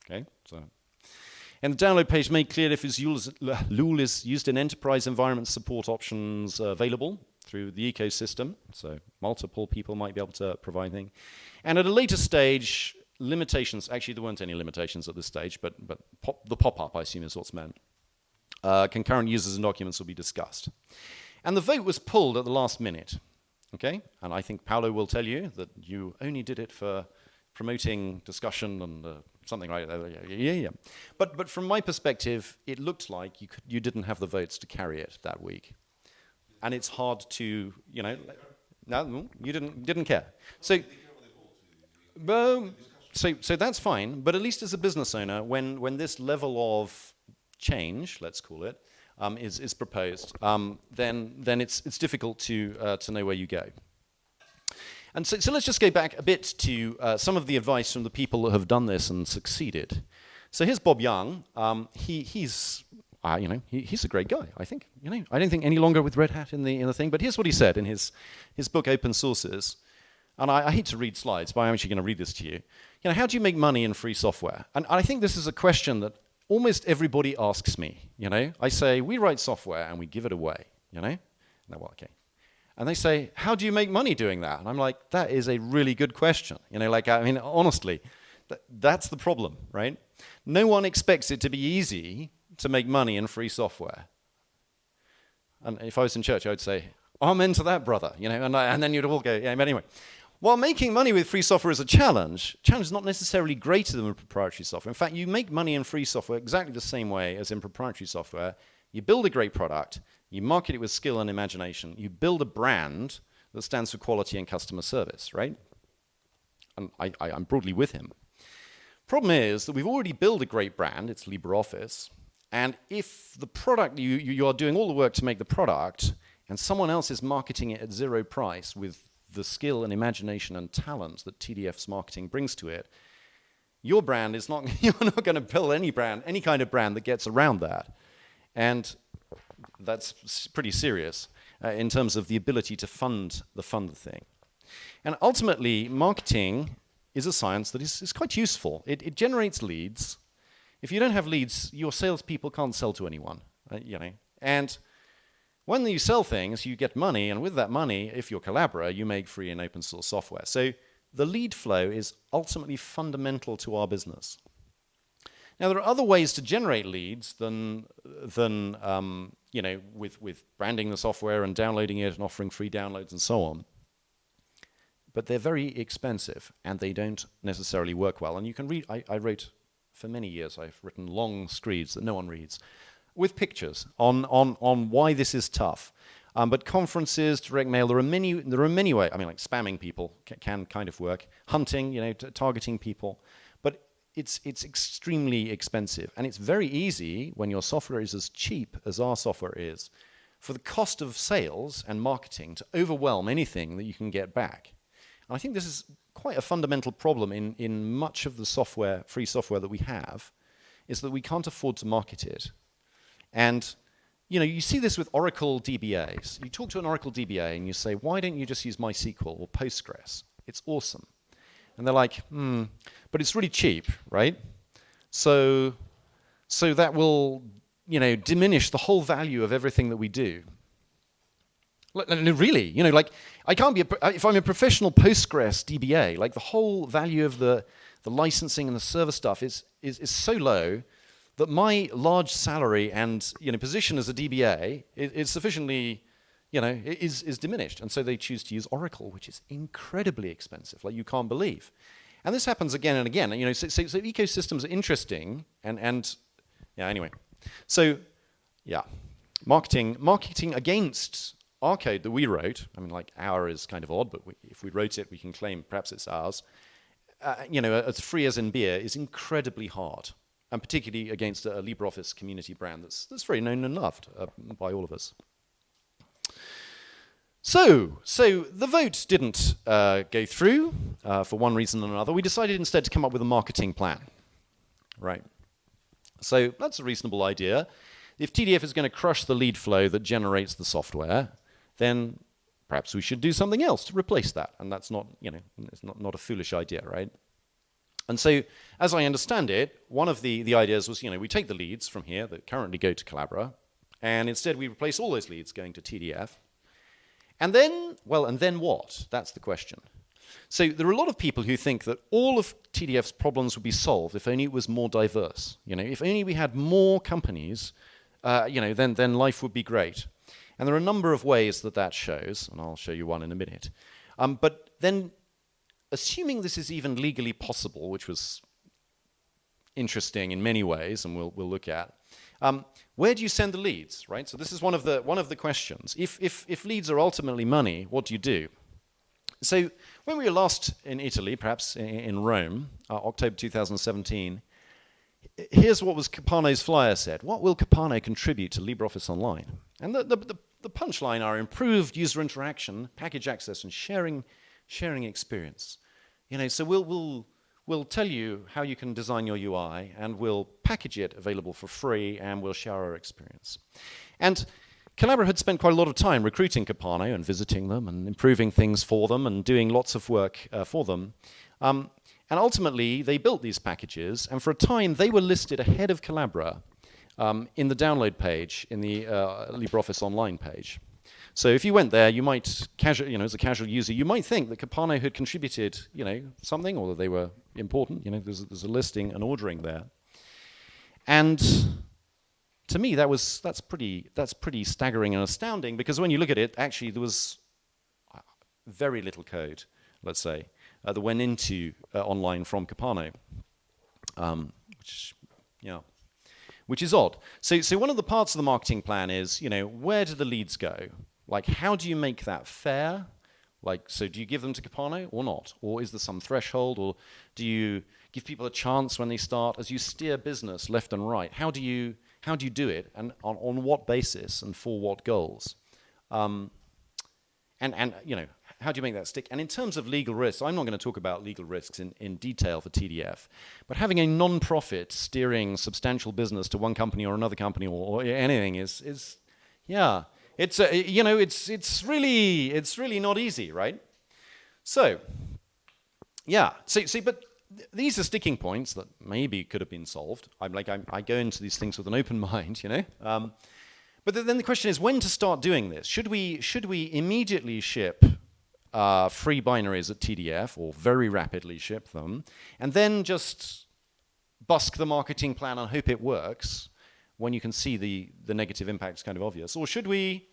Okay, so and the download page made clear if LOOL is used in enterprise environment support options available through the ecosystem, so multiple people might be able to provide things. And at a later stage, limitations, actually there weren't any limitations at this stage, but, but pop, the pop-up I assume is what's meant. Uh, concurrent users and documents will be discussed. And the vote was pulled at the last minute, okay? And I think Paolo will tell you that you only did it for promoting discussion and uh, something like that. Yeah, yeah. But, but from my perspective, it looked like you, could, you didn't have the votes to carry it that week. And it's hard to, you know, no, you didn't, didn't care. So, well, so, so that's fine, but at least as a business owner, when, when this level of change, let's call it, um, is, is proposed, um, then, then it's, it's difficult to, uh, to know where you go. And so, so let's just go back a bit to uh, some of the advice from the people that have done this and succeeded. So here's Bob Young. Um, he, he's, uh, you know, he, he's a great guy, I think. You know, I don't think any longer with Red Hat in the, in the thing, but here's what he said in his, his book, Open Sources. And I, I hate to read slides, but I'm actually going to read this to you. You know, how do you make money in free software? And I think this is a question that almost everybody asks me. You know, I say, we write software and we give it away, you know? No, well, okay. And they say, how do you make money doing that? And I'm like, that is a really good question. You know, like, I mean, honestly, th that's the problem, right? No one expects it to be easy to make money in free software. And if I was in church, I would say, Amen to that, brother. You know, and, I, and then you'd all go, yeah, but anyway. While making money with free software is a challenge, challenge is not necessarily greater than with proprietary software. In fact, you make money in free software exactly the same way as in proprietary software. You build a great product, you market it with skill and imagination, you build a brand that stands for quality and customer service, right? And I, I, I'm broadly with him. Problem is that we've already built a great brand, it's LibreOffice, and if the product, you, you are doing all the work to make the product, and someone else is marketing it at zero price with the skill and imagination and talent that TDF's marketing brings to it, your brand is not, you're not going to build any brand, any kind of brand that gets around that. And that's pretty serious uh, in terms of the ability to fund the fund thing. And ultimately, marketing is a science that is, is quite useful. It, it, generates leads. If you don't have leads, your salespeople can't sell to anyone, uh, you know. And when you sell things, you get money, and with that money, if you're Collabora, you make free and open source software. So the lead flow is ultimately fundamental to our business. Now, there are other ways to generate leads than, than um, you know, with, with branding the software and downloading it and offering free downloads and so on. But they're very expensive, and they don't necessarily work well. And you can read, I, I wrote, for many years, I've written long screeds that no one reads with pictures on, on, on why this is tough. Um, but conferences, direct mail, there are many, there are many ways. I mean, like spamming people can, can kind of work. Hunting, you know, targeting people. It's, it's extremely expensive. And it's very easy when your software is as cheap as our software is for the cost of sales and marketing to overwhelm anything that you can get back. And I think this is quite a fundamental problem in, in much of the software, free software that we have, is that we can't afford to market it. And you know, you see this with Oracle DBAs. You talk to an Oracle DBA and you say, why don't you just use MySQL or Postgres? It's awesome. And they're like, hmm, but it's really cheap, right? So, so that will, you know, diminish the whole value of everything that we do. Really, you know, like I can't be, a, if I'm a professional Postgres DBA, like the whole value of the, the licensing and the server stuff is, is, is so low that my large salary and you know, position as a DBA is, is sufficiently, you know, is, is diminished. And so they choose to use Oracle, which is incredibly expensive, like you can't believe. And this happens again and again. You know, so, so, so ecosystems are interesting and, and yeah, anyway. So, yeah, marketing, marketing against our code that we wrote, I mean, like our is kind of odd, but we, if we wrote it, we can claim perhaps it's ours. Uh, you know, as free as in beer is incredibly hard and particularly against a LibreOffice community brand that's, that's very known and loved uh, by all of us. So, so the vote didn't uh, go through uh, for one reason or another. We decided instead to come up with a marketing plan, right? So that's a reasonable idea. If TDF is going to crush the lead flow that generates the software, then perhaps we should do something else to replace that. And that's not, you know, it's not, not a foolish idea, right? And so, as I understand it, one of the, the ideas was, you know, we take the leads from here that currently go to Collabora, and instead we replace all those leads going to TDF. And then, well, and then what? That's the question. So there are a lot of people who think that all of TDF's problems would be solved if only it was more diverse. You know, if only we had more companies, uh, you know, then, then life would be great. And there are a number of ways that that shows, and I'll show you one in a minute. Um, but then assuming this is even legally possible, which was interesting in many ways, and we'll, we'll look at, um, where do you send the leads, right? So this is one of the, one of the questions. If, if, if leads are ultimately money, what do you do? So when we were last in Italy, perhaps in Rome, uh, October 2017, here's what was Capano's flyer said. What will Capano contribute to LibreOffice Online? And the, the, the, the punchline are improved user interaction, package access, and sharing sharing experience. You know, so we'll, we'll, we'll tell you how you can design your UI and we'll package it available for free and we'll share our experience. And Collabora had spent quite a lot of time recruiting Capano and visiting them and improving things for them and doing lots of work uh, for them. Um, and ultimately, they built these packages, and for a time, they were listed ahead of Collabora um, in the download page, in the uh, LibreOffice Online page. So if you went there, you might, casual, you know, as a casual user, you might think that Capano had contributed, you know, something, or that they were important. You know, there's, there's a listing and ordering there. And to me, that was that's pretty that's pretty staggering and astounding because when you look at it, actually there was uh, very little code, let's say, uh, that went into uh, online from Kapano, um, which yeah, which is odd. So so one of the parts of the marketing plan is you know where do the leads go? Like how do you make that fair? Like so, do you give them to Kapano or not, or is there some threshold, or do you give people a chance when they start as you steer business left and right? How do you how do you do it, and on, on what basis, and for what goals? Um, and, and, you know, how do you make that stick? And in terms of legal risks, I'm not going to talk about legal risks in, in detail for TDF, but having a non-profit steering substantial business to one company or another company or, or anything is, is yeah, it's, a, you know, it's, it's, really, it's really not easy, right? So, yeah, see, see but these are sticking points that maybe could have been solved. I'm like, I'm, i go into these things with an open mind, you know? Um, but th then the question is when to start doing this. Should we, should we immediately ship uh, free binaries at TDF or very rapidly ship them and then just busk the marketing plan and hope it works when you can see the, the negative impact is kind of obvious? Or should we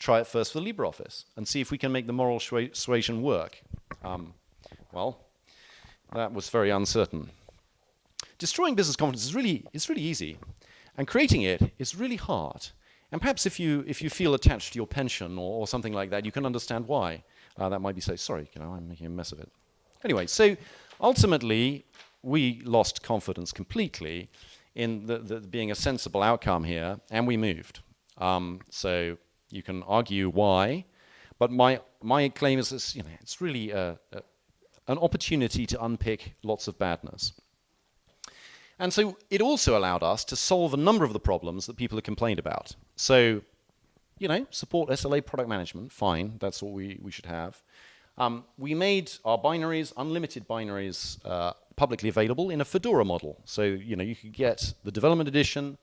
try it first for the LibreOffice and see if we can make the moral suasion work? Um, well, that was very uncertain. Destroying business confidence is really, it's really easy, and creating it is really hard. And perhaps if you, if you feel attached to your pension or, or something like that, you can understand why. Uh, that might be so, sorry, you know, I'm making a mess of it. Anyway, so ultimately, we lost confidence completely in the, the being a sensible outcome here, and we moved. Um, so you can argue why, but my, my claim is this, you know, it's really a, a, an opportunity to unpick lots of badness. And so it also allowed us to solve a number of the problems that people have complained about. So, you know, support SLA product management, fine, that's what we, we should have. Um, we made our binaries, unlimited binaries, uh, publicly available in a Fedora model. So, you know, you could get the development edition,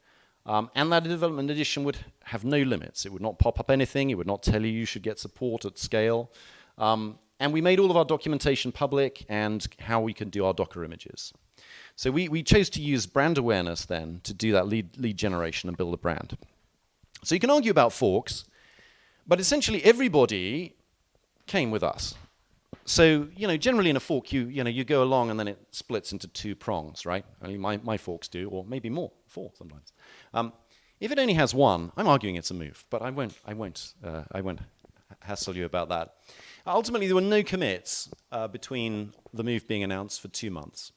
um, and that development edition would have no limits. It would not pop up anything. It would not tell you you should get support at scale. Um, and we made all of our documentation public and how we can do our Docker images. So we, we chose to use brand awareness then to do that lead, lead generation and build a brand. So you can argue about forks, but essentially everybody came with us. So, you know, generally in a fork, you, you know, you go along and then it splits into two prongs, right? Only my, my forks do, or maybe more, four sometimes. Um, if it only has one, I'm arguing it's a move, but I won't, I won't, uh, I won't hassle you about that. Ultimately, there were no commits uh, between the move being announced for two months.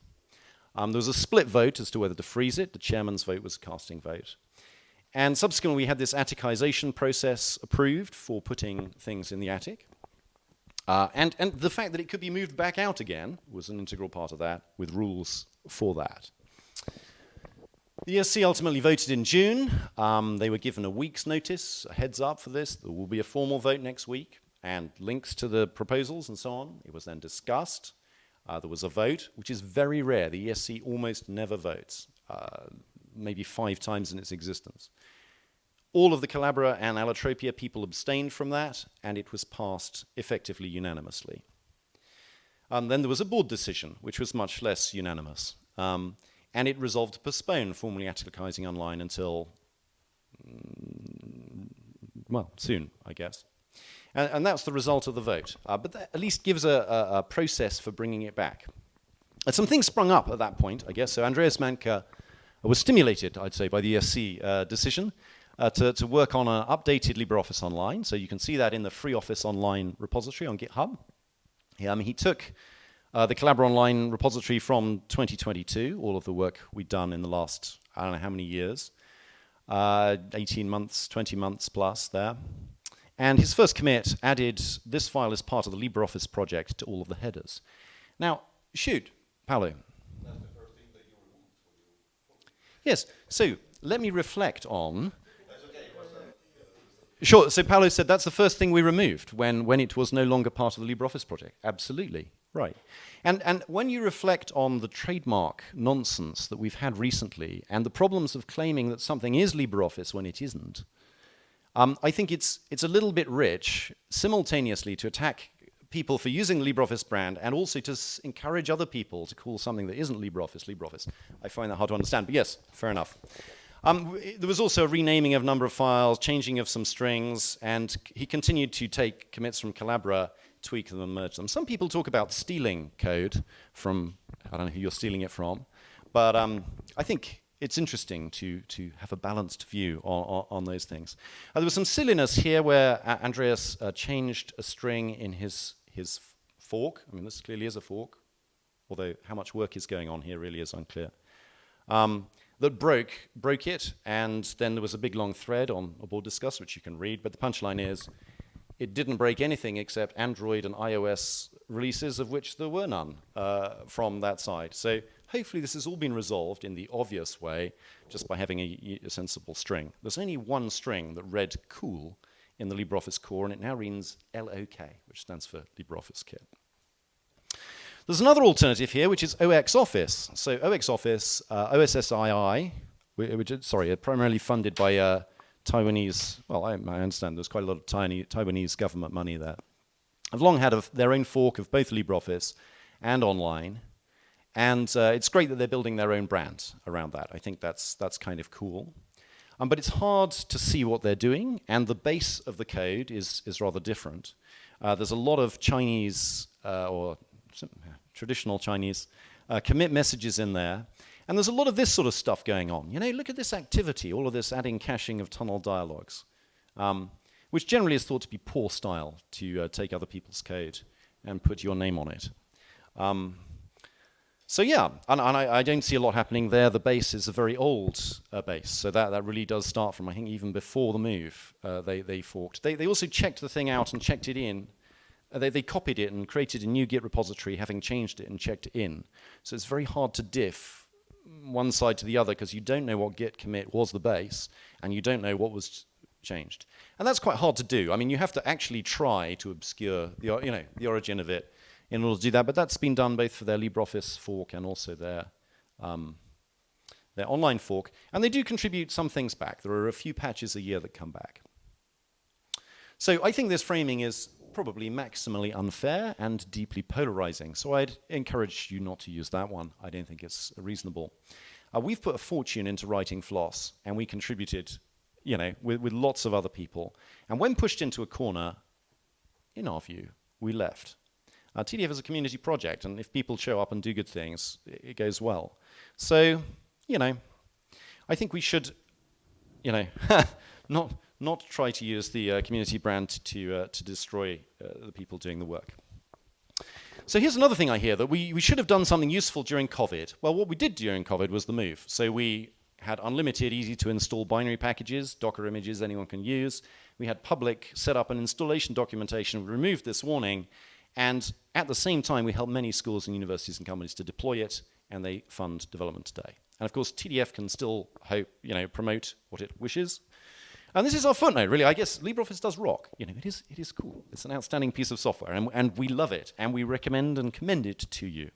Um, there was a split vote as to whether to freeze it. The chairman's vote was a casting vote. And subsequently, we had this atticization process approved for putting things in the attic. Uh, and, and the fact that it could be moved back out again was an integral part of that, with rules for that. The ESC ultimately voted in June. Um, they were given a week's notice, a heads up for this. There will be a formal vote next week and links to the proposals and so on. It was then discussed. Uh, there was a vote, which is very rare. The ESC almost never votes, uh, maybe five times in its existence. All of the Collabora and Allotropia people abstained from that, and it was passed effectively unanimously. And then there was a board decision, which was much less unanimous. Um, and it resolved to postpone formally atticizing online until, mm, well, soon, I guess. And, and that's the result of the vote. Uh, but that at least gives a, a, a, process for bringing it back. And some things sprung up at that point, I guess. So Andreas Mantke was stimulated, I'd say, by the ESC uh, decision uh, to, to work on an updated LibreOffice Online. So you can see that in the Free Office Online repository on GitHub. Yeah, I mean, he took uh, the Collabora Online repository from 2022, all of the work we've done in the last, I don't know how many years, uh, 18 months, 20 months plus there. And his first commit added this file as part of the LibreOffice project to all of the headers. Now, shoot, Paolo. Yes, so let me reflect on. Sure, so Paolo said that's the first thing we removed when, when it was no longer part of the LibreOffice project. Absolutely, right. And, and when you reflect on the trademark nonsense that we've had recently and the problems of claiming that something is LibreOffice when it isn't, um, I think it's, it's a little bit rich simultaneously to attack people for using LibreOffice brand and also to encourage other people to call something that isn't LibreOffice LibreOffice. I find that hard to understand, but yes, fair enough. Um, there was also a renaming of a number of files, changing of some strings, and he continued to take commits from Collabora, tweak them, and merge them. Some people talk about stealing code from, I don't know who you're stealing it from, but um, I think it's interesting to, to have a balanced view on, on, on those things. Uh, there was some silliness here where uh, Andreas uh, changed a string in his, his fork. I mean, this clearly is a fork, although how much work is going on here really is unclear um, that broke broke it, and then there was a big long thread on a board Discuss, which you can read. But the punchline is, it didn't break anything except Android and iOS releases, of which there were none uh, from that side. So hopefully this has all been resolved in the obvious way, just by having a, a sensible string. There's only one string that read cool in the LibreOffice core, and it now reads LOK, which stands for LibreOffice Kit. There's another alternative here, which is OxOffice. So OxOffice, uh, OSSII, which sorry, primarily funded by uh, Taiwanese, well, I, I understand there's quite a lot of tiny, Taiwanese government money there. Have long had a, their own fork of both LibreOffice and online. And uh, it's great that they're building their own brand around that. I think that's, that's kind of cool. Um, but it's hard to see what they're doing, and the base of the code is, is rather different. Uh, there's a lot of Chinese uh, or traditional Chinese uh, commit messages in there, and there's a lot of this sort of stuff going on. You know, look at this activity, all of this adding caching of tunnel dialogues, um, which generally is thought to be poor style to uh, take other people's code and put your name on it. Um, so yeah, and, and I, I don't see a lot happening there. The base is a very old uh, base, so that, that really does start from I think even before the move uh, they they forked. They they also checked the thing out and checked it in. Uh, they they copied it and created a new Git repository, having changed it and checked it in. So it's very hard to diff one side to the other because you don't know what Git commit was the base and you don't know what was changed. And that's quite hard to do. I mean, you have to actually try to obscure the you know the origin of it in order to do that. But that's been done both for their LibreOffice fork and also their um, their online fork. And they do contribute some things back. There are a few patches a year that come back. So I think this framing is probably maximally unfair and deeply polarizing. So I'd encourage you not to use that one. I don't think it's reasonable. Uh, we've put a fortune into writing Floss, and we contributed, you know, with, with lots of other people. And when pushed into a corner, in our view, we left. Uh, TDF is a community project, and if people show up and do good things, it, it goes well. So, you know, I think we should, you know, not not try to use the uh, community brand to uh, to destroy uh, the people doing the work. So here's another thing I hear that we, we should have done something useful during COVID. Well, what we did during COVID was the move. So we had unlimited, easy to install binary packages, Docker images anyone can use. We had public set up and installation documentation. Removed this warning. And at the same time, we helped many schools and universities and companies to deploy it, and they fund development today. And of course, TDF can still hope, you know, promote what it wishes. And this is our footnote, really. I guess LibreOffice does rock. You know, it is, it is cool. It's an outstanding piece of software, and, and we love it, and we recommend and commend it to you.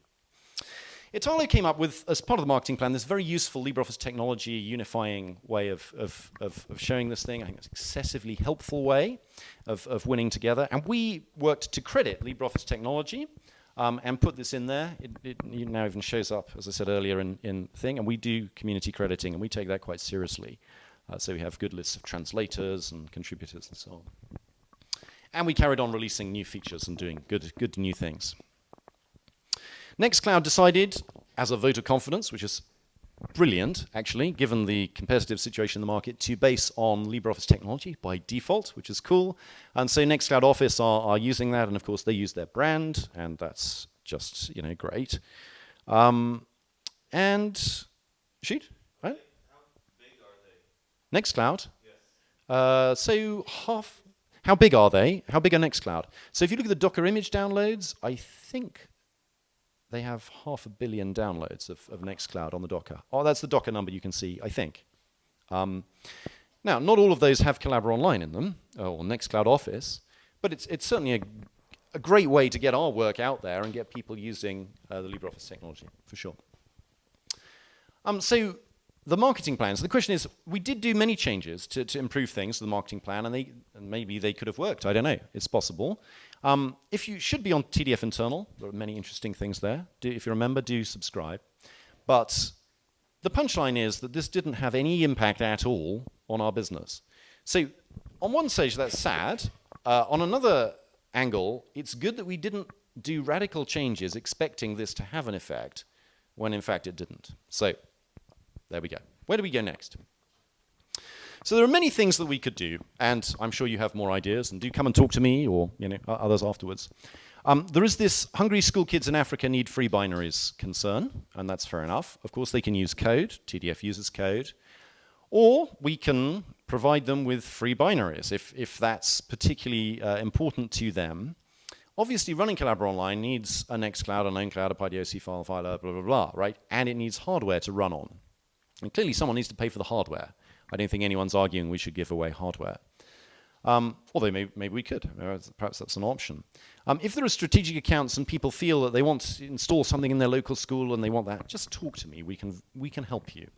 Italo came up with, as part of the marketing plan, this very useful LibreOffice technology unifying way of, of, of, of showing this thing. I think it's an excessively helpful way of, of winning together. And we worked to credit LibreOffice technology um, and put this in there. It, it now even shows up, as I said earlier, in, in thing. And we do community crediting, and we take that quite seriously. Uh, so we have good lists of translators and contributors and so on. And we carried on releasing new features and doing good, good new things. Nextcloud decided, as a vote of confidence, which is brilliant, actually, given the competitive situation in the market, to base on LibreOffice technology by default, which is cool. And so Nextcloud Office are, are using that, and of course they use their brand, and that's just you know great. Um, and shoot, Nextcloud. Uh, so half. How big are they? How big are Nextcloud? So if you look at the Docker image downloads, I think they have half a billion downloads of, of Nextcloud on the Docker. Oh, that's the Docker number you can see, I think. Um, now, not all of those have Collabora Online in them, or Nextcloud Office, but it's, it's certainly a, a great way to get our work out there and get people using uh, the LibreOffice technology, for sure. Um, so the marketing plans. The question is, we did do many changes to, to improve things to the marketing plan, and, they, and maybe they could have worked. I don't know. It's possible. Um, if you should be on TDF internal, there are many interesting things there. Do, if you remember, do subscribe. But the punchline is that this didn't have any impact at all on our business. So, on one stage, that's sad. Uh, on another angle, it's good that we didn't do radical changes expecting this to have an effect when in fact it didn't. So, there we go. Where do we go next? So there are many things that we could do, and I'm sure you have more ideas, and do come and talk to me or you know others afterwards. Um, there is this hungry school kids in Africa need free binaries concern, and that's fair enough. Of course, they can use code. TDF uses code. Or we can provide them with free binaries if, if that's particularly uh, important to them. Obviously, running Collabora Online needs a Nextcloud, an OwnCloud, a Pydio file filer, blah, blah, blah, right? And it needs hardware to run on. And clearly, someone needs to pay for the hardware. I don't think anyone's arguing we should give away hardware. Um, although maybe, maybe, we could. Perhaps that's an option. Um, if there are strategic accounts and people feel that they want to install something in their local school and they want that, just talk to me. We can, we can help you.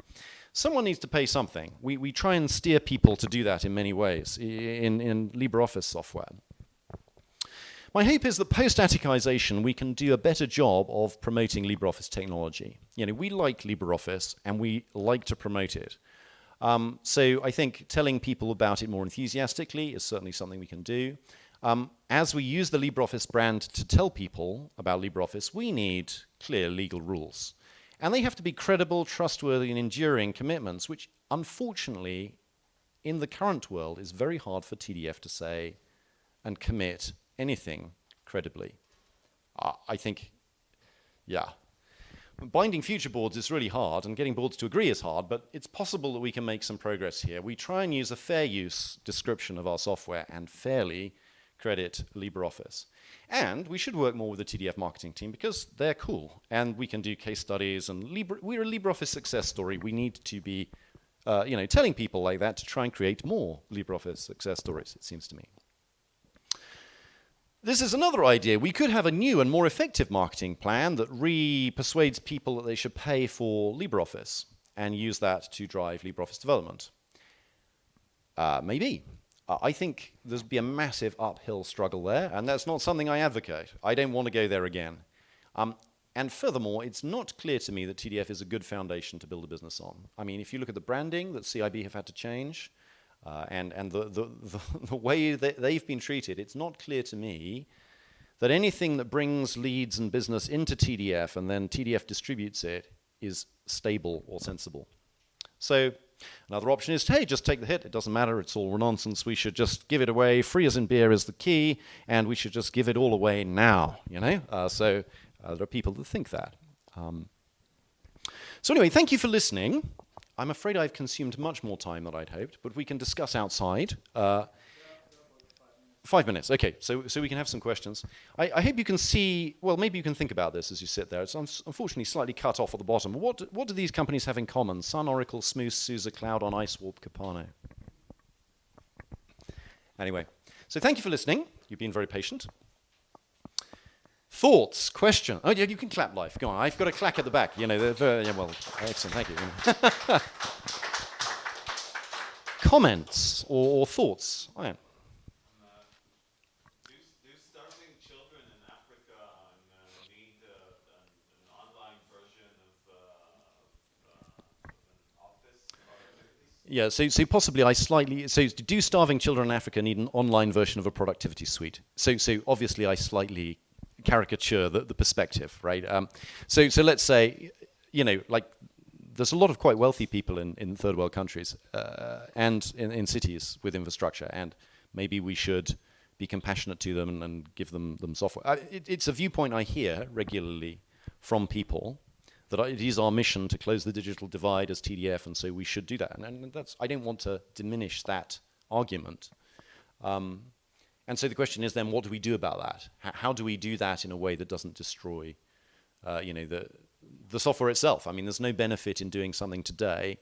Someone needs to pay something. We, we try and steer people to do that in many ways in, in LibreOffice software. My hope is that post-atticization we can do a better job of promoting LibreOffice technology. You know, we like LibreOffice and we like to promote it. Um, so I think telling people about it more enthusiastically is certainly something we can do. Um, as we use the LibreOffice brand to tell people about LibreOffice, we need clear legal rules. And they have to be credible, trustworthy, and enduring commitments, which unfortunately, in the current world, is very hard for TDF to say and commit anything credibly. Uh, I think, yeah, binding future boards is really hard, and getting boards to agree is hard, but it's possible that we can make some progress here. We try and use a fair use description of our software and fairly credit LibreOffice. And we should work more with the TDF marketing team because they're cool, and we can do case studies, and Libre, we're a LibreOffice success story. We need to be uh, you know, telling people like that to try and create more LibreOffice success stories, it seems to me. This is another idea. We could have a new and more effective marketing plan that re-persuades people that they should pay for LibreOffice and use that to drive LibreOffice development. Uh, maybe. I think there'd be a massive uphill struggle there, and that's not something I advocate. I don't want to go there again. Um, and furthermore, it's not clear to me that TDF is a good foundation to build a business on. I mean, if you look at the branding that CIB have had to change, uh, and and the, the, the, the, way that they've been treated, it's not clear to me that anything that brings leads and business into TDF and then TDF distributes it is stable or sensible. So another option is, hey, just take the hit. It doesn't matter. It's all nonsense. We should just give it away. Free as in beer is the key, and we should just give it all away now. You know. Uh, so uh, there are people that think that. Um, so anyway, thank you for listening. I'm afraid I've consumed much more time than I'd hoped, but we can discuss outside. Uh, five minutes, okay, so, so we can have some questions. I, I, hope you can see, well, maybe you can think about this as you sit there. It's un unfortunately slightly cut off at the bottom. What, what do these companies have in common? Sun, Oracle, Smooth, SUSE, CloudOn Icewarp, Capano. Anyway, so thank you for listening. You've been very patient. Thoughts, question. Oh, yeah, you can clap live. Go on. I've got a clack at the back. You know, yeah, well, excellent. Thank you. Comments or, or thoughts? Oh, yeah. Yeah, so, so possibly I slightly, so do starving children in Africa need an online version of a productivity suite? So, so obviously I slightly caricature the, the perspective, right? Um, so, so let's say, you know, like there's a lot of quite wealthy people in, in third world countries uh, and in, in, cities with infrastructure, and maybe we should be compassionate to them and, and give them, them software. It, it's a viewpoint I hear regularly from people that it is our mission to close the digital divide as TDF, and so we should do that. And, and that's I don't want to diminish that argument. Um, and so the question is then, what do we do about that? H how do we do that in a way that doesn't destroy, uh, you know, the the software itself? I mean, there's no benefit in doing something today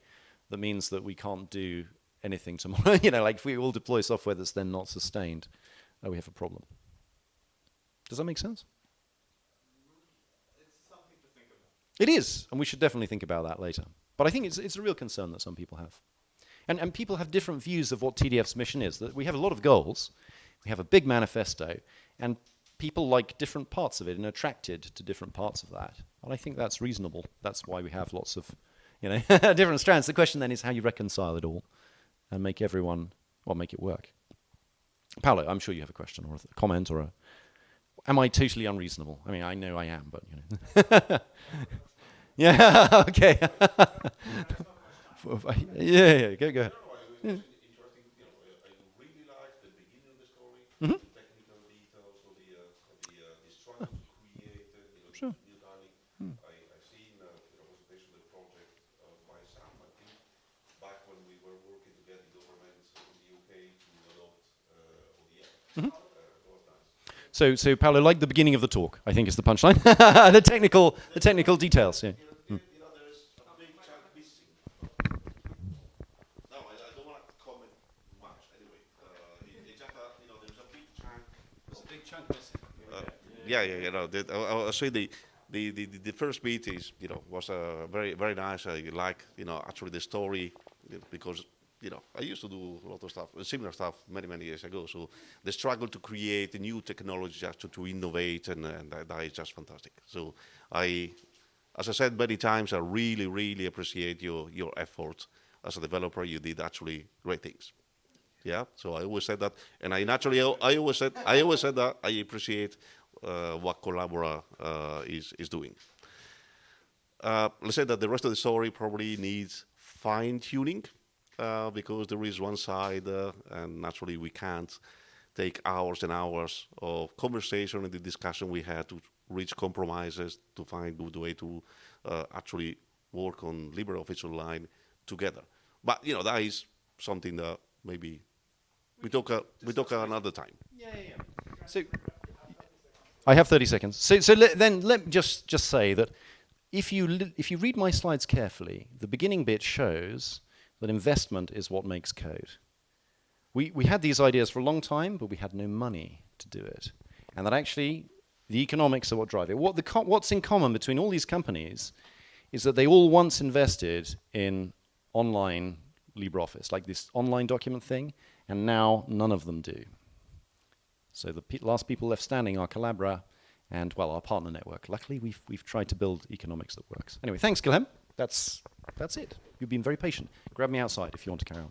that means that we can't do anything tomorrow. you know, like if we all deploy software that's then not sustained, uh, we have a problem. Does that make sense? It is, and we should definitely think about that later. But I think it's, it's a real concern that some people have. And, and people have different views of what TDF's mission is. That we have a lot of goals, we have a big manifesto, and people like different parts of it and are attracted to different parts of that. And I think that's reasonable. That's why we have lots of you know, different strands. The question then is how you reconcile it all and make everyone, well, make it work. Paolo, I'm sure you have a question or a comment or a. Am I totally unreasonable? I mean, I know I am, but you know. yeah. Okay. yeah, yeah. Go, go. Interesting, you know, I I really like the beginning of the story, the technical details of the, uh, of the, uh, the struggle to create, uh, you know, Sure. new dining. I, I seen, uh, you know, presentation of the project uh, by Sam, I think, back when we were working together in government in the UK to adopt, uh, ODM. Uh, that was nice. So, so Paolo, like the beginning of the talk, I think is the punchline. the technical, the technical details. Yeah. You know, you know, there's a big chunk missing. No, I, I don't want to comment much anyway. Uh, it, it's just, uh, you know, there's a big chunk. There's a big chunk missing. Uh, yeah, yeah, you know, the, I, I say the, the, the, the first beat is, you know, was uh, very, very nice. I like, you know, actually the story you know, because, you know, I used to do a lot of stuff, similar stuff many, many years ago. So the struggle to create new technology, just to, to innovate, and, and that, that is just fantastic. So I, as I said many times, I really, really appreciate your, your effort as a developer. You did actually great things. Yeah, so I always said that, and I naturally, I always said, I always said that I appreciate uh, what Collabora uh, is is doing. Uh, let's say that the rest of the story probably needs fine tuning uh, because there is one side, uh, and naturally we can't take hours and hours of conversation and the discussion we had to reach compromises to find good way to uh, actually work on LibreOffice Online together. But you know that is something that maybe we talk uh, we talk another time. Yeah, yeah, yeah. So, I have 30 seconds. So, so let, then let me just, just say that if you, li- if you read my slides carefully, the beginning bit shows that investment is what makes code. We, we had these ideas for a long time, but we had no money to do it. And that actually, the economics are what drive it. What the co- what's in common between all these companies is that they all once invested in online LibreOffice, like this online document thing, and now none of them do. So the pe- last people left standing are Collabora and, well, our partner network. Luckily, we've, we've tried to build economics that works. Anyway, thanks, Guilhem. That's, that's it. You've been very patient. Grab me outside if you want to carry on.